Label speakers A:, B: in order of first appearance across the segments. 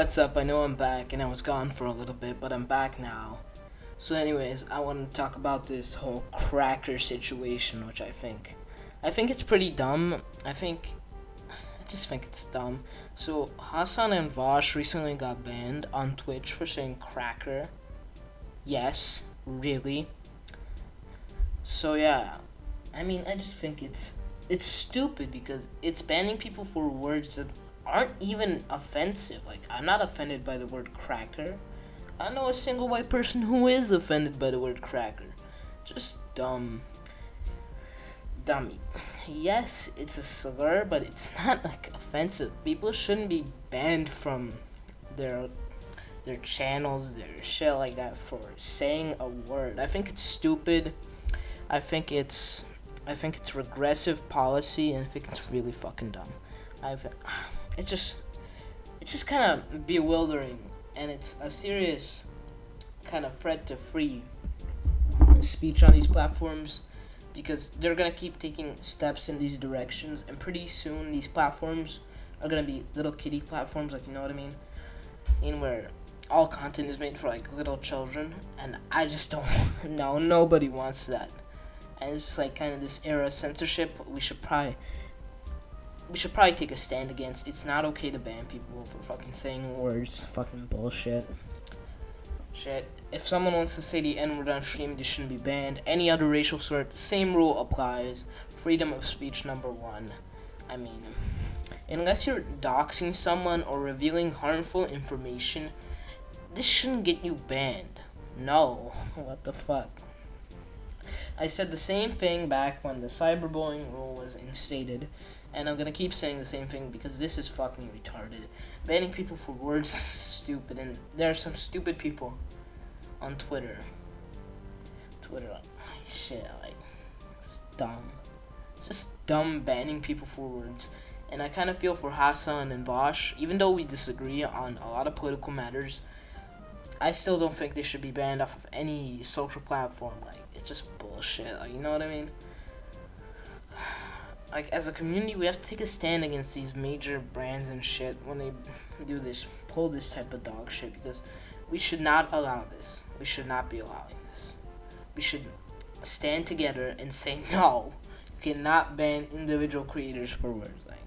A: what's up? I know I'm back and I was gone for a little bit, but I'm back now. So anyways, I want to talk about this whole cracker situation, which I think I think it's pretty dumb. I think I just think it's dumb. So Hasan and Vaush recently got banned on Twitch for saying cracker. Yes, really. So yeah, I mean, I just think it's it's stupid because it's banning people for words that aren't even offensive. Like, I'm not offended by the word cracker. I know a single white person who is offended by the word cracker. Just dumb. Dummy. Yes, it's a slur, but it's not like offensive. People shouldn't be banned from their their channels, their shit like that for saying a word. I think it's stupid. I think it's I think it's regressive policy and I think it's really fucking dumb. I've it's just it's just kind of bewildering and it's a serious kind of threat to free speech on these platforms because they're gonna keep taking steps in these directions and pretty soon these platforms are gonna be little kitty platforms like you know what I mean? In where all content is made for like little children and I just don't know nobody wants that. And it's just like kind of this era of censorship we should probably we should probably take a stand against. It's not okay to ban people for fucking saying words. Fucking bullshit. Shit. If someone wants to say the N word on stream, they shouldn't be banned. Any other racial slur, same rule applies. Freedom of speech, number one. I mean, unless you're doxing someone or revealing harmful information, this shouldn't get you banned. No. What the fuck? I said the same thing back when the cyberbullying rule was instated and I'm gonna keep saying the same thing because this is fucking retarded. Banning people for words is stupid, and there are some stupid people on Twitter. Twitter, like, shit, like, it's dumb. It's just dumb banning people for words. And I kind of feel for Hasan and Vaush, even though we disagree on a lot of political matters, I still don't think they should be banned off of any social platform. Like, it's just bullshit. Like, you know what I mean? Like as a community we have to take a stand against these major brands and shit when they do this pull this type of dog shit because we should not allow this. We should not be allowing this. We should stand together and say no you cannot ban individual creators for words like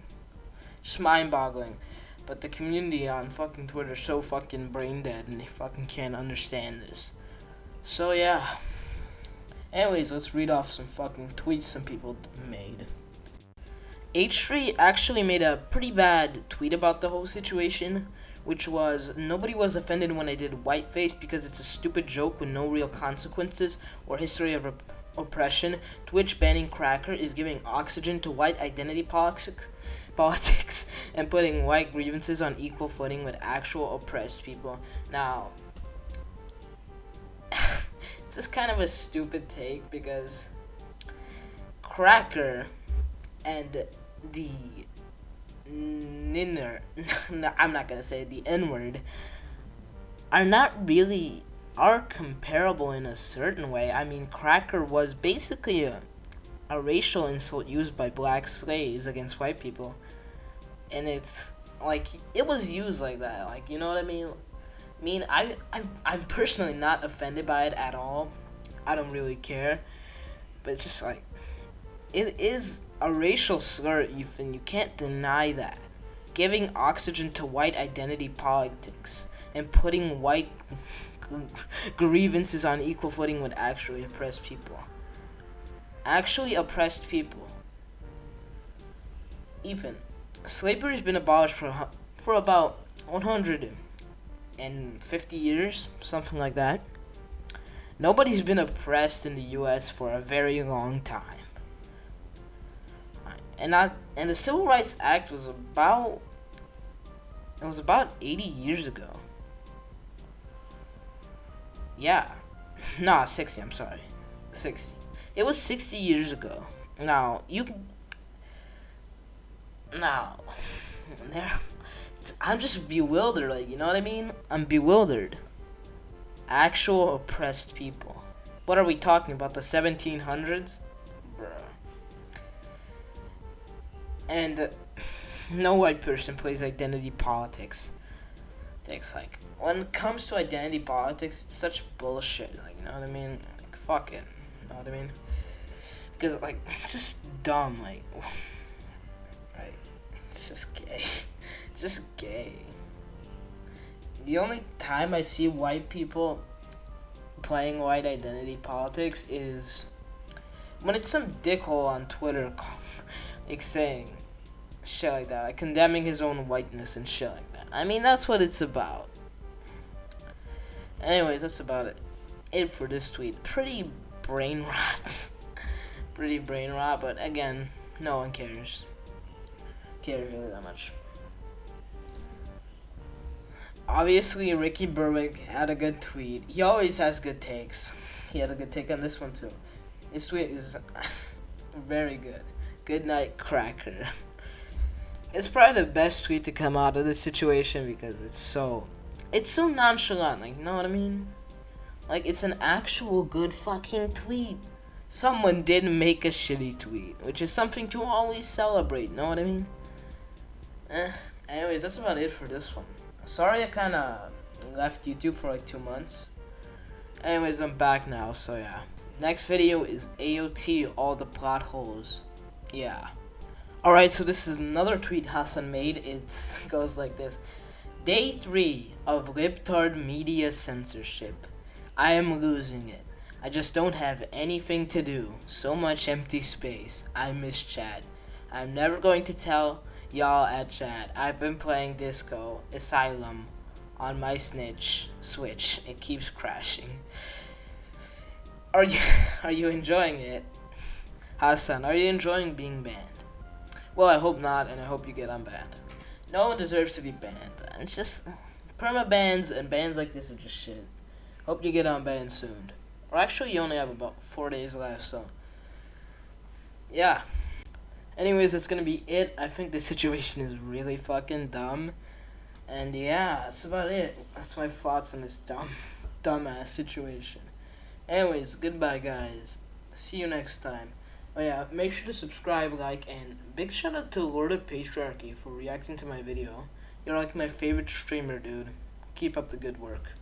A: just mind-boggling. But the community on fucking twitter so fucking brain dead and they fucking can't understand this. So yeah. Anyways let's read off some fucking tweets some people made H3 actually made a pretty bad tweet about the whole situation, which was nobody was offended when I did whiteface because it's a stupid joke with no real consequences or history of oppression. Twitch banning Cracker is giving oxygen to white identity politics, politics and putting white grievances on equal footing with actual oppressed people. Now, this is kind of a stupid take because Cracker and the ninner I'm not gonna say the N word are not really are comparable in a certain way. I mean, cracker was basically a, a racial insult used by black slaves against white people, and it's like it was used like that. Like you know what I mean? I mean, I I'm, I'm personally not offended by it at all. I don't really care, but it's just like it is a racial slur, Ethan. You can't deny that. Giving oxygen to white identity politics and putting white grievances on equal footing with actually oppressed people. Actually oppressed people. Ethan, slavery has been abolished for, for about 150 years, something like that. Nobody's been oppressed in the U.S. for a very long time and I and the Civil Rights Act was about it was about 80 years ago. Yeah. nah, 60, I'm sorry. 60. It was 60 years ago. Now, you can Now, there I'm just bewildered, like, you know what I mean? I'm bewildered. Actual oppressed people. What are we talking about? The 1700s? And uh, no white person plays identity politics. politics. Like when it comes to identity politics, it's such bullshit. Like you know what I mean? Like fuck it. You know what I mean? Because like it's just dumb. Like, like it's just gay. just gay. The only time I see white people playing white identity politics is when it's some dickhole on Twitter, like saying shit like that, like condemning his own whiteness and shit like that. I mean, that's what it's about. Anyways, that's about it. It for this tweet. Pretty brain rot. Pretty brain rot, but again, no one cares. Cares really that much. Obviously, Ricky Berwick had a good tweet. He always has good takes. He had a good take on this one too. This tweet is very good. Good night, cracker. It's probably the best tweet to come out of this situation because it's so, it's so nonchalant. Like, you know what I mean? Like, it's an actual good fucking tweet. Someone did make a shitty tweet, which is something to always celebrate. You know what I mean? Eh. Anyways, that's about it for this one. Sorry I kind of left YouTube for like two months. Anyways, I'm back now, so yeah. Next video is AOT, all the plot holes. Yeah. Alright, so this is another tweet Hasan made. It goes like this. Day 3 of Libtard Media Censorship. I am losing it. I just don't have anything to do. So much empty space. I miss Chad. I'm never going to tell y'all at chat. I've been playing Disco Elysium on my snitch switch. It keeps crashing. Are you are you enjoying it? Hasan, are you enjoying being banned? Well, I hope not, and I hope you get unbanned. No one deserves to be banned. It's just perma bans and bans like this are just shit. Hope you get unbanned soon. Or actually, you only have about four days left, so yeah. Anyways, that's gonna be it. I think the situation is really fucking dumb. And yeah, that's about it. That's my thoughts on this dumb, dumbass situation. Anyways, goodbye, guys. See you next time. Oh yeah, make sure to subscribe, like, and big shout out to Lord of Patriarchy for reacting to my video. You're like my favorite streamer, dude. Keep up the good work.